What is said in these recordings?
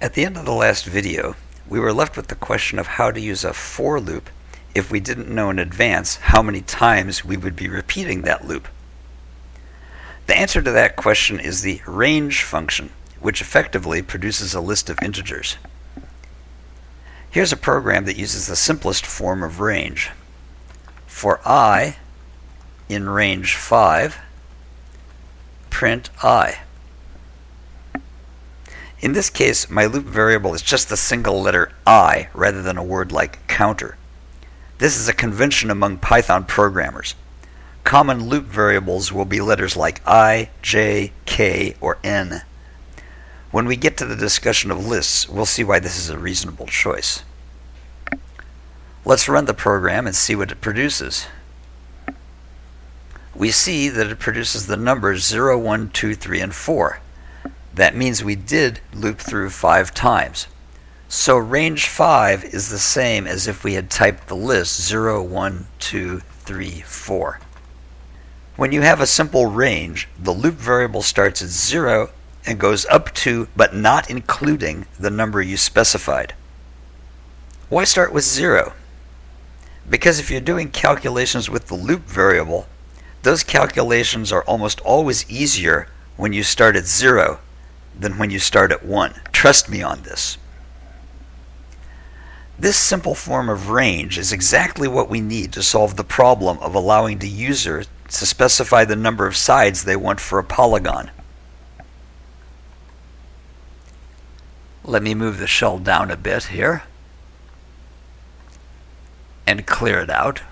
At the end of the last video, we were left with the question of how to use a for loop if we didn't know in advance how many times we would be repeating that loop. The answer to that question is the range function, which effectively produces a list of integers. Here's a program that uses the simplest form of range. For i in range 5, print i. In this case, my loop variable is just the single letter i rather than a word like counter. This is a convention among Python programmers. Common loop variables will be letters like i, j, k, or n. When we get to the discussion of lists, we'll see why this is a reasonable choice. Let's run the program and see what it produces. We see that it produces the numbers 0, 1, 2, 3, and 4. That means we did loop through five times. So range 5 is the same as if we had typed the list 0, 1, 2, 3, 4. When you have a simple range, the loop variable starts at 0 and goes up to, but not including, the number you specified. Why start with 0? Because if you're doing calculations with the loop variable, those calculations are almost always easier when you start at 0 than when you start at 1. Trust me on this. This simple form of range is exactly what we need to solve the problem of allowing the user to specify the number of sides they want for a polygon. Let me move the shell down a bit here and clear it out.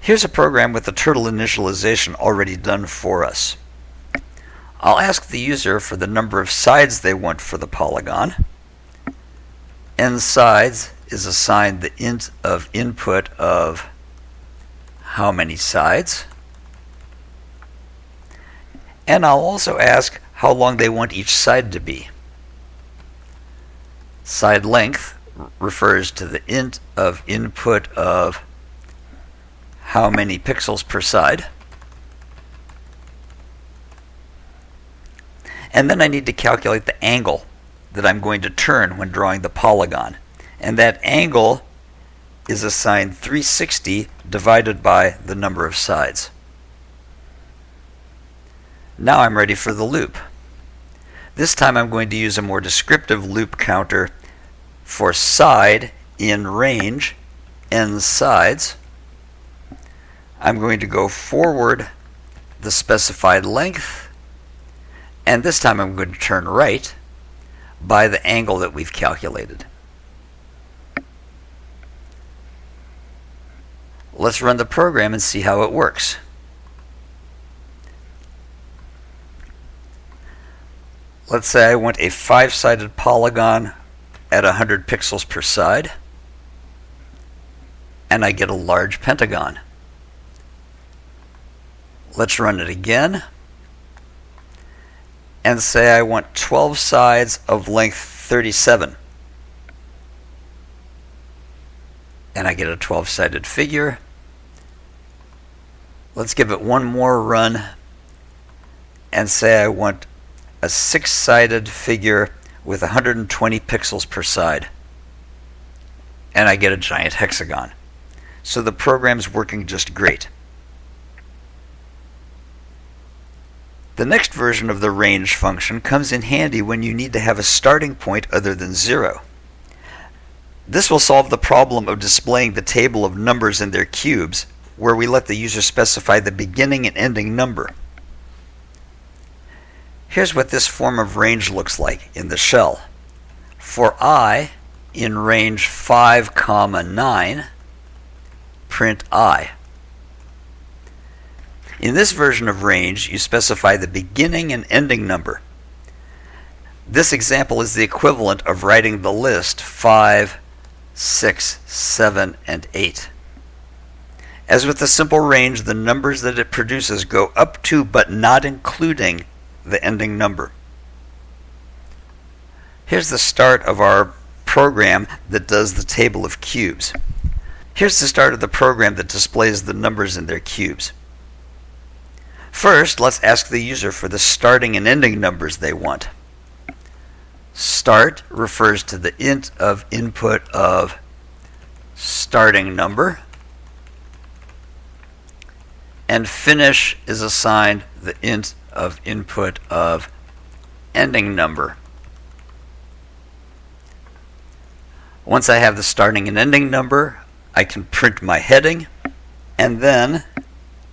Here's a program with the turtle initialization already done for us. I'll ask the user for the number of sides they want for the polygon. n sides is assigned the int of input of how many sides. And I'll also ask how long they want each side to be. Side length refers to the int of input of how many pixels per side. And then I need to calculate the angle that I'm going to turn when drawing the polygon. And that angle is assigned 360 divided by the number of sides. Now I'm ready for the loop. This time I'm going to use a more descriptive loop counter for side in range, n sides. I'm going to go forward the specified length and this time I'm going to turn right by the angle that we've calculated. Let's run the program and see how it works. Let's say I want a five-sided polygon at 100 pixels per side, and I get a large pentagon. Let's run it again and say I want 12 sides of length 37. And I get a 12 sided figure. Let's give it one more run and say I want a six sided figure with 120 pixels per side. And I get a giant hexagon. So the program's working just great. The next version of the range function comes in handy when you need to have a starting point other than zero. This will solve the problem of displaying the table of numbers in their cubes, where we let the user specify the beginning and ending number. Here's what this form of range looks like in the shell. For i in range 5, comma 9, print i. In this version of range, you specify the beginning and ending number. This example is the equivalent of writing the list 5, 6, 7, and 8. As with the simple range, the numbers that it produces go up to but not including the ending number. Here's the start of our program that does the table of cubes. Here's the start of the program that displays the numbers in their cubes. First, let's ask the user for the starting and ending numbers they want. start refers to the int of input of starting number and finish is assigned the int of input of ending number. Once I have the starting and ending number, I can print my heading, and then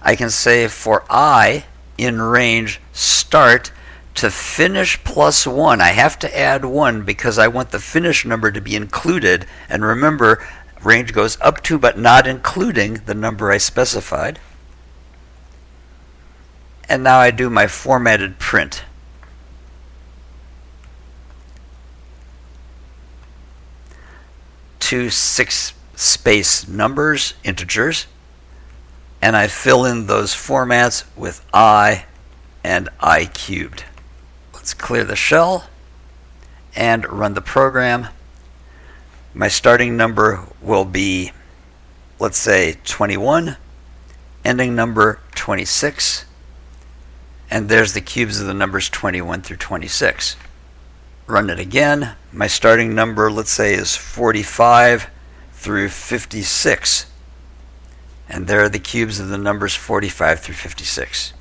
I can say for i in range start to finish plus 1. I have to add 1 because I want the finish number to be included. And remember, range goes up to but not including the number I specified. And now I do my formatted print. Two six space numbers, integers, and I fill in those formats with i and i cubed. Let's clear the shell and run the program. My starting number will be, let's say, 21, ending number 26, and there's the cubes of the numbers 21 through 26. Run it again. My starting number, let's say, is 45 through 56. And there are the cubes of the numbers 45 through 56.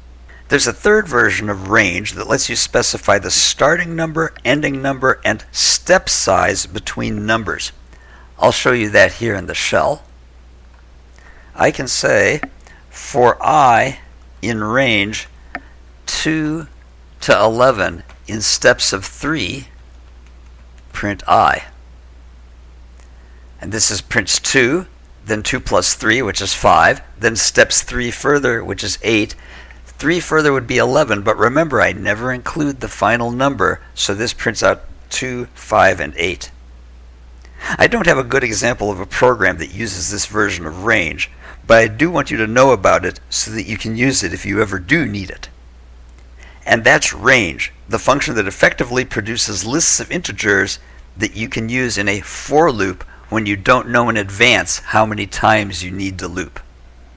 There's a third version of range that lets you specify the starting number, ending number, and step size between numbers. I'll show you that here in the shell. I can say for i in range 2 to 11 in steps of 3, print i. And this is prints 2, then 2 plus 3, which is 5, then steps 3 further, which is 8. 3 further would be 11, but remember I never include the final number, so this prints out 2, 5, and 8. I don't have a good example of a program that uses this version of range, but I do want you to know about it so that you can use it if you ever do need it. And that's range, the function that effectively produces lists of integers that you can use in a for loop when you don't know in advance how many times you need to loop.